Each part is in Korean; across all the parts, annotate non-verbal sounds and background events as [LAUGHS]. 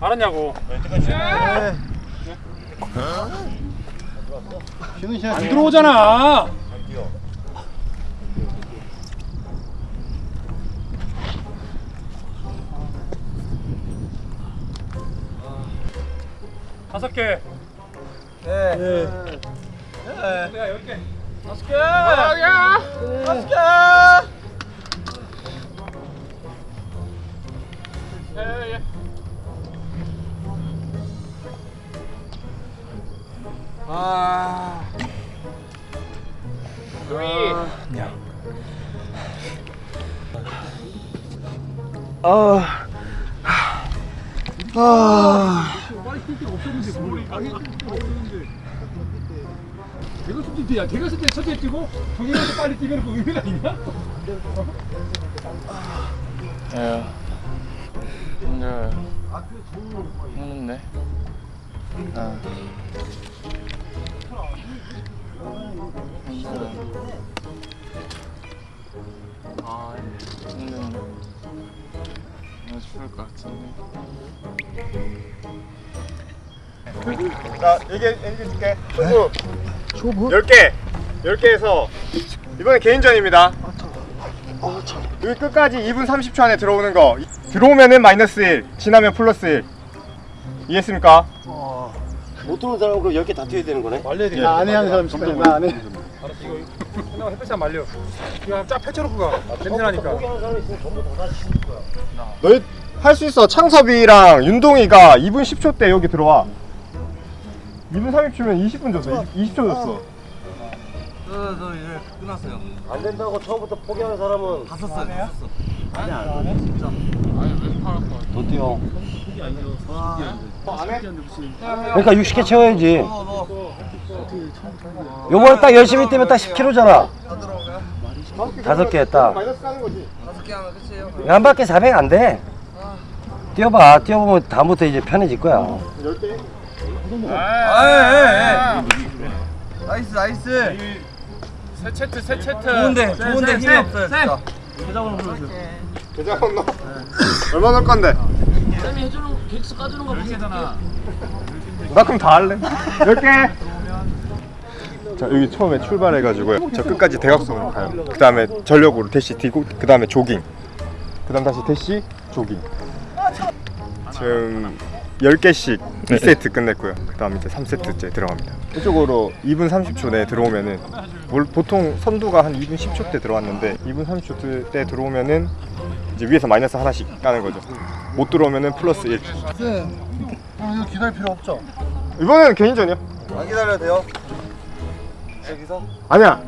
알았냐고. 쉬는 시간 안 들어오잖아. 다섯 개. 네. 야, 열 개. 다섯 개. 야, 다섯 개. 예, 예, 예. 아. 아. 아. 대가 쓸 때, 야, 대가 쓸때 첫째 뛰고, 동현이 빨리 뛰면 그 의미가 있냐? 에휴. 힘들어요. 힘든데. 아. 힘들어. 아, 힘든데. 나 죽을 것 같은데. 자, 얘기, 얘기해 줄게. 초구. 초구? 10개. 10개에서, 이번엔 개인전입니다. 여기 끝까지 2분 30초 안에 들어오는 거. 들어오면은 마이너스 1, 지나면 플러스 1. 이해했습니까? 못 들어온 사람은 그럼 10개 다 뛰어야 되는 거네? 말려야 돼. 나안해 하는 사람 있어. 나안 해. 알았어, 이거. 끝나고 햇볕이 안 말려. 이거 쫙 펼쳐놓고 가. 냄새 나니까. 포기하는 사람이 있으면 전부 다 다시 거야. 너희 할 수 있어. 창섭이랑 윤동이가 2분 10초 때 여기 들어와. 2분 30초면 20분 줬어. 20, 초 줬어. 저 이제 끝났어요. 안 된다고 처음부터 포기하는 사람은 다 썼어요. 다 썼어. 아니 안 해. 진짜. 아니 왜 거? 더 뛰어. 안 해? 그러니까 60개 채워야지. 요번에 딱 열심히 뛰면 딱 10kg잖아. 다섯 개 했다. 마이너스 가는 거지. 다섯 개 하면 끝이에요. 한 바퀴 400 안 돼. 뛰어봐. 뛰어보면 다음부터 이제 편해질 거야. 10개. 아, nice nice. 세 채트, 세 채트. 좋은데 좋은데 힘이 없어요. 진짜. 계좌 넣어. 얼마 넣을 건데? 개잖아. 나 그럼 다 할래. 10개. 자 여기 처음에 출발해가지고요. 저 끝까지 대각선으로 가요. 그 다음에 전력으로 대시 뛰고 그 다음에 조깅. 그 다음 다시 대시 조깅. 지금 10개씩 2세트 끝냈고요. 그 다음 이제 3세트째 들어갑니다. 이쪽으로 2분 30초 내에 들어오면은 뭘 보통 선두가 한 2분 10초 때 들어왔는데 2분 30초 때 들어오면은 이제 위에서 마이너스 하나씩 까는 거죠. 못 들어오면은 플러스 1. 네. 이거 기다릴 필요 없죠. 이번에는 개인전이야. 안 기다려도 돼요? 여기서? 아니야.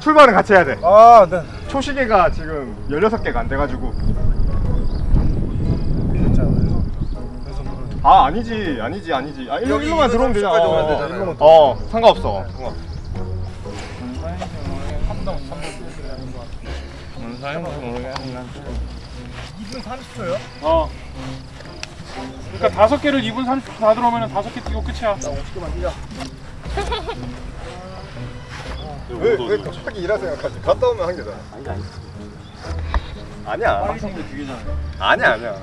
출발은 같이 해야 돼. 아, 네. 초시계가 지금 16개가 안 돼가지고. 아 아니지 아니지 아니지. 아 일로, 일로만 들어오면 되잖아 30까지 오면 어, 되잖아요. 일로만 어 상관없어. 뭔 사연인지 모르겠는데. 어. 그러니까 다섯 개를 2분 30초 다 들어오면 다섯 개 뛰고 끝이야. 왜, 왜 갑자기 일하 생각하지? 갔다 오면 한 개잖아. 아니야. 아니야 아니야.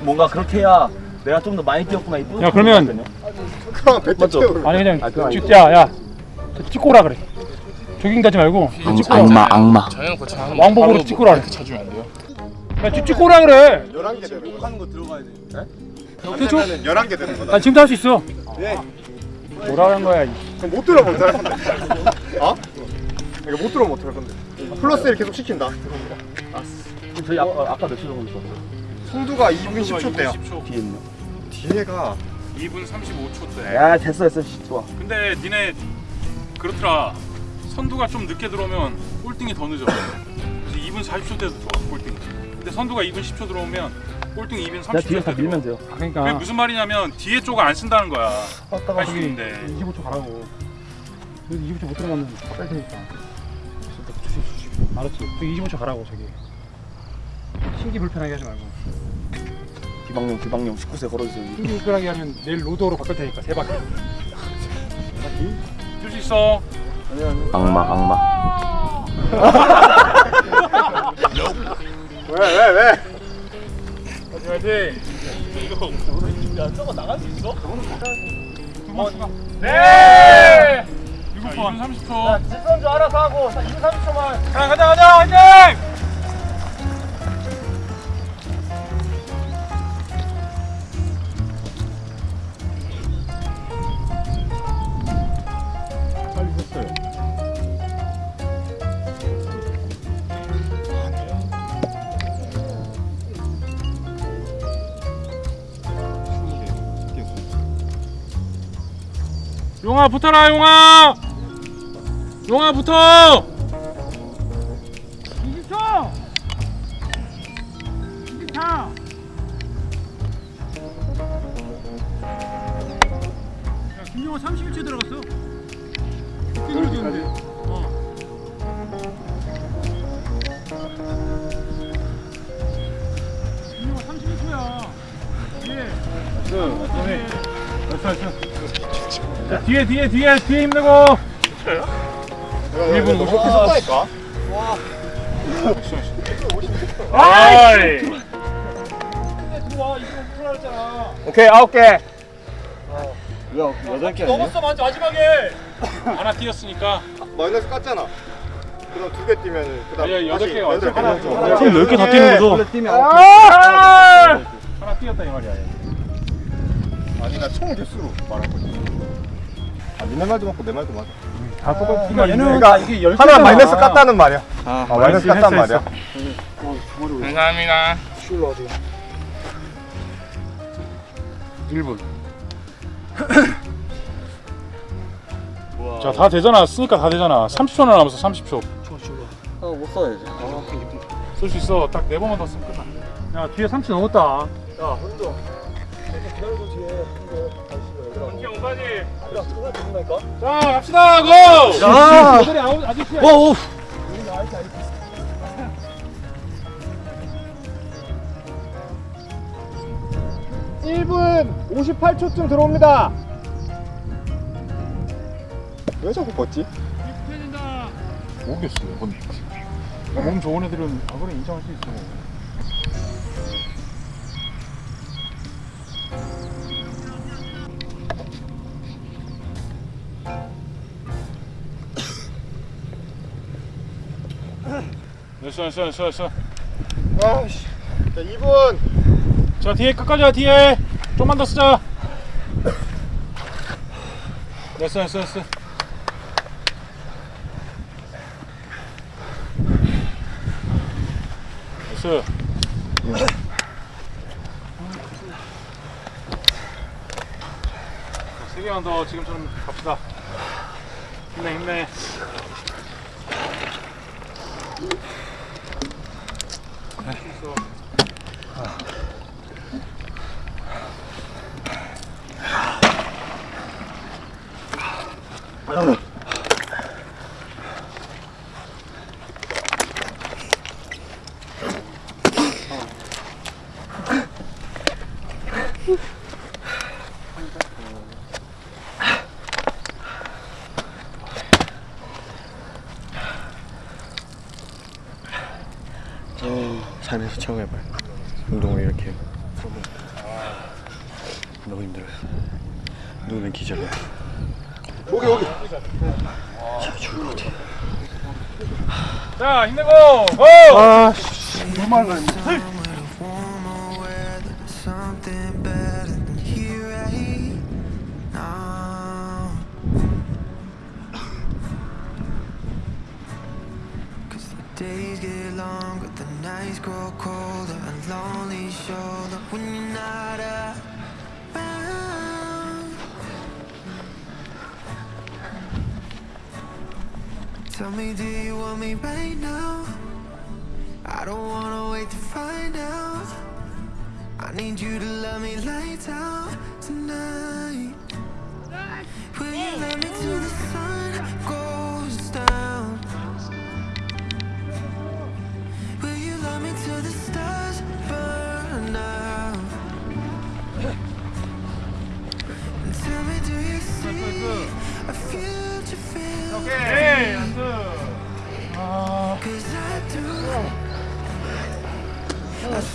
뭔가 그렇게 해야 내가 좀 더 많이 뛰었구나 이 야, 그러면 그럼 배트 아니 그냥 찍- 야, 야. 저 찍고 오라 그래. 조깅 가지 말고 찍고 오라. 악마 하는 왕복으로 찍고 오라 그래. 쳐주면 안 돼요? 야, 집 찍고 오라 그래. 11개 되는 거다 거 들어가야 돼 대충? 그러면은 11개 되는 거다 아, 지금도 할 수 있어. 네. 뭐라 는 거야. 그럼 못 들어 못할 건데 어? 이거 못 들어 못할 건데 플러스 1 계속 시킨다 저희 아까 아까 몇초 정도 있었어요? 송두가 2분 10초 대야 뒤에 있네 뒤에가 2분 35초 때. 야 됐어 됐어 좋아 근데 니네 그렇더라. 선두가 좀 늦게 들어오면 꼴등이 더 늦어. 그래서 2분 40초 때도 들어와 꼴등이. 근데 선두가 2분 10초 들어오면 꼴등이 2분 30초 내가 뒤에서 다때 밀면. 돼요 그게 그러니까 무슨 말이냐면 뒤에 쪽을 안 쓴다는 거야. 저기 있는데. 25초 가라고. 여기 25초 못 들어가면 뺄 테니까. 알았지? 저기 25초 가라고 저기. 신기 불편하게 하지 말고. 비방용 비방용 19세 걸어주세요. 끈끈하게 하면 내일 로드로 바꿀 테니까 세 바퀴. 줄수 있어. 악마 악마 [LAUGHS] 왜왜 왜? 화이팅 화이팅. 야 저거 나갈 수 있어? 네. 6분 30초. 질선 줄 알아서 하고 2분 30초만 자 가자 가자 화이팅! 용아 붙어라 용아. 용아 붙어. 20초. 24. 야, 김용호 31초 들어갔어. 뛰었는데. 어. 김용호 31초야. 뒤에. 자, 뒤에 뒤에 뒤에 뒤에 힘내고. 1분 50초 썼다니까. 아이. 오케이 아홉 개. 여덟 개 넘었어 맞- 마지막에. 하나 뛰었으니까. 마이너스 깠잖아. 그다음 두개 뛰면은 그다음 아니야, 여덟 개가 여덟 개 하나 지금 10개 다 뛰는 거죠? 뛰면 아! 하나 뛰었다 이 말이야. 아니 나 총 개수로 말한 거지. 아 니네 말도 맞고 내 말도 맞아. 다 똑같은 그러니까. 얘는 그러니까 이게 열 하나. 마이너스 깠다는 말이야. 아, 아, 마이너스 깠다는 했어. 말이야. 감사합니다. 1분. [COUGHS] 자, 다 되잖아. 쓰니까 다 되잖아. 30초나 남았어. 30초. 아못 써야지 쓸수 있어. 딱 네 번만 더 쓰면 끝나. 야 뒤에 30 넘었다. 자, 갑시다. 고! 야 애들이 아 우 아저씨야. 오, 1분 58초쯤 들어옵니다. 왜 자꾸 걷지? 모르겠어. 뭔. 몸 좋은 애들은 아 그래 인정할 수 있어. 됐어 됐어 됐어 됐어 아씨. 자 2분. 자 뒤에 끝까지 와 뒤에. 좀만 더 쓰자. 됐어 됐어 됐어 됐어 자, 세 개만 더 지금처럼 갑시다. 힘내 힘내 Perfecto. 삶에서 처음 해봐요. 운동을 이렇게. 너무 힘들어요. 누우면 기절해요. 여기 여기. 자, 죽을 것 같아. 자 힘내고 고! 아 warmer nights grow colder, a lonely shoulder when you're not around. Tell me, do you want me right now? I don't wanna wait to find out. I need you to love me lights out tonight. Will you let me 오케이 안돼 Cause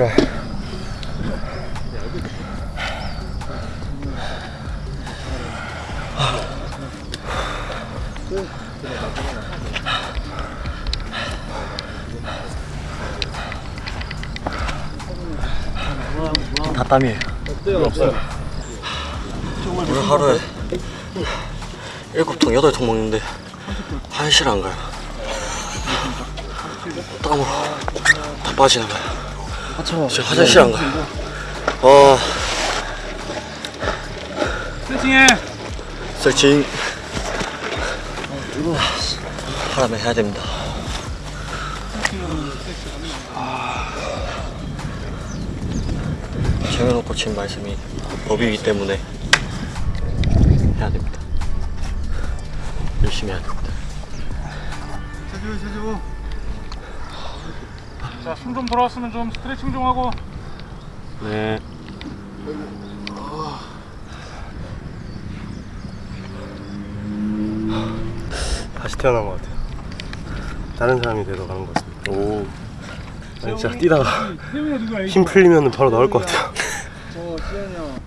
힘들어요. 다 땀이에요. 오늘 하루에 일곱 통 여덟 통 먹는데 화장실 안 가요. 땀으로 다 빠지나 봐요. 진짜 화장실 안 가요. 아 스트레칭해 스트레칭 하라면 해야 됩니다. 정현호 코치님 말씀이 법이기 때문에 해야 됩니다. 열심히 해야 됩니다. 숨 좀 돌아왔으면 좀 스트레칭 좀 하고 네. 다시 태어난 것 같아요. 다른 사람이 돼서 가는 것 같습니다. 오. 아니, 진짜 뛰다가 힘 풀리면 바로 나올 것 같아요. 형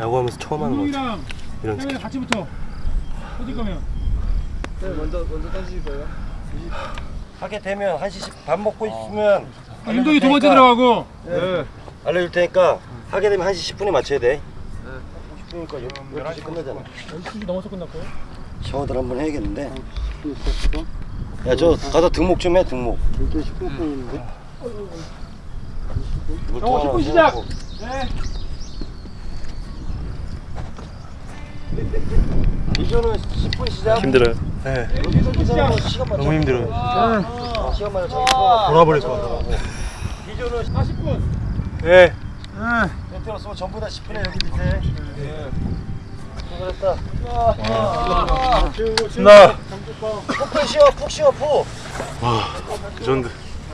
야구하면서 처음 하는 것 같아요. 이런 스킬. 같이 붙어 어디 가면 네, 먼저 먼저 던지실 거예요? 하게 되면 1시 밥 먹고 있으면 아, 윤동이 두 번째 들어가고 알려줄 테니까 하게 되면 1시 10분에 맞춰야 돼. 10분이니까 12시 끝나잖아. 12시 넘어서 끝났고요 샤워들 한번 해야겠는데. 야, 저 가서 등목 좀 해, 등목. 12시 10분인데 영호 10분 시작 네 비전은 10분 시작. 힘들어요. 네. 너무 힘들어요. 어, 시간 맞춰. 잡고. 돌아버릴 것 같아요. 비전은 40분 네. 멘트로 쓰면 전부 다 10분에 여기 밑에. 네. 수고했다. 나. 푹 쉬어, 푹 쉬어, 푹. 그 정도.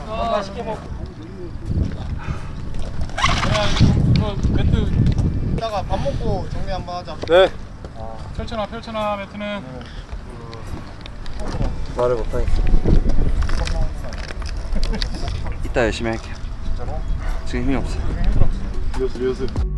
맛있게 먹. 그 매트 이따가 밥 먹고 정리 한번 하자 네. 펼쳐놔 펼쳐놔 매트는 말을 못하니. 이따 열심히 할게요. 지금 힘이 없어. 리허설 리허설.